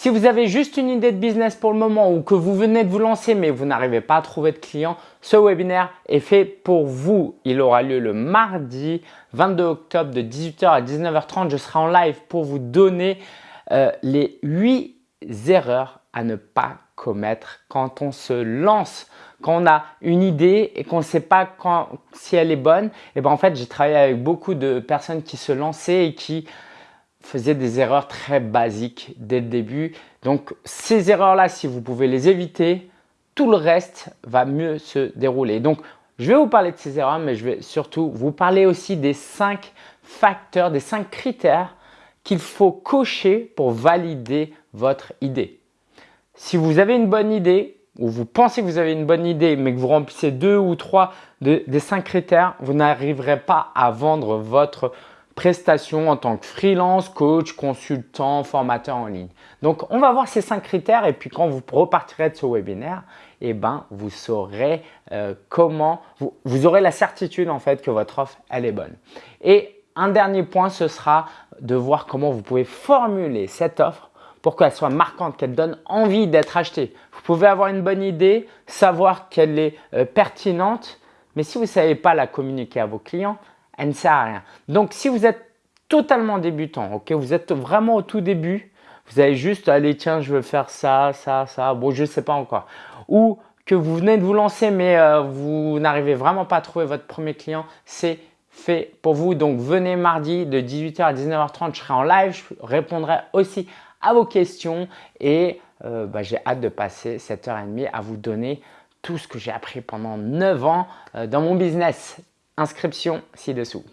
Si vous avez juste une idée de business pour le moment ou que vous venez de vous lancer mais vous n'arrivez pas à trouver de clients, ce webinaire est fait pour vous. Il aura lieu le mardi 22 octobre de 18h à 19h30. Je serai en live pour vous donner euh, les 8 erreurs à ne pas commettre quand on se lance. Quand on a une idée et qu'on ne sait pas si elle est bonne, et eh ben en fait, j'ai travaillé avec beaucoup de personnes qui se lançaient et qui faisaient des erreurs très basiques dès le début. Donc, ces erreurs-là, si vous pouvez les éviter, tout le reste va mieux se dérouler. Donc, je vais vous parler de ces erreurs, mais je vais surtout vous parler aussi des cinq facteurs, des cinq critères qu'il faut cocher pour valider votre idée. Si vous avez une bonne idée ou vous pensez que vous avez une bonne idée mais que vous remplissez deux ou trois des cinq critères, vous n'arriverez pas à vendre votre prestation en tant que freelance, coach, consultant, formateur en ligne. Donc, on va voir ces cinq critères et puis quand vous repartirez de ce webinaire, eh ben, vous saurez euh, comment, vous, vous, aurez la certitude en fait que votre offre, elle est bonne. Et un dernier point, ce sera de voir comment vous pouvez formuler cette offre pour qu'elle soit marquante, qu'elle donne envie d'être achetée. Vous pouvez avoir une bonne idée, savoir qu'elle est euh, pertinente, mais si vous ne savez pas la communiquer à vos clients, elle ne sert à rien. Donc, si vous êtes totalement débutant, ok, vous êtes vraiment au tout début, vous avez juste, allez, tiens, je veux faire ça, ça, ça, bon, je ne sais pas encore. Ou que vous venez de vous lancer, mais euh, vous n'arrivez vraiment pas à trouver votre premier client, c'est fait pour vous. Donc, venez mardi de 18h à 19h30, je serai en live, je répondrai aussi à vos questions et euh, bah, j'ai hâte de passer cette heure et demie à vous donner tout ce que j'ai appris pendant 9 ans euh, dans mon business inscription ci-dessous.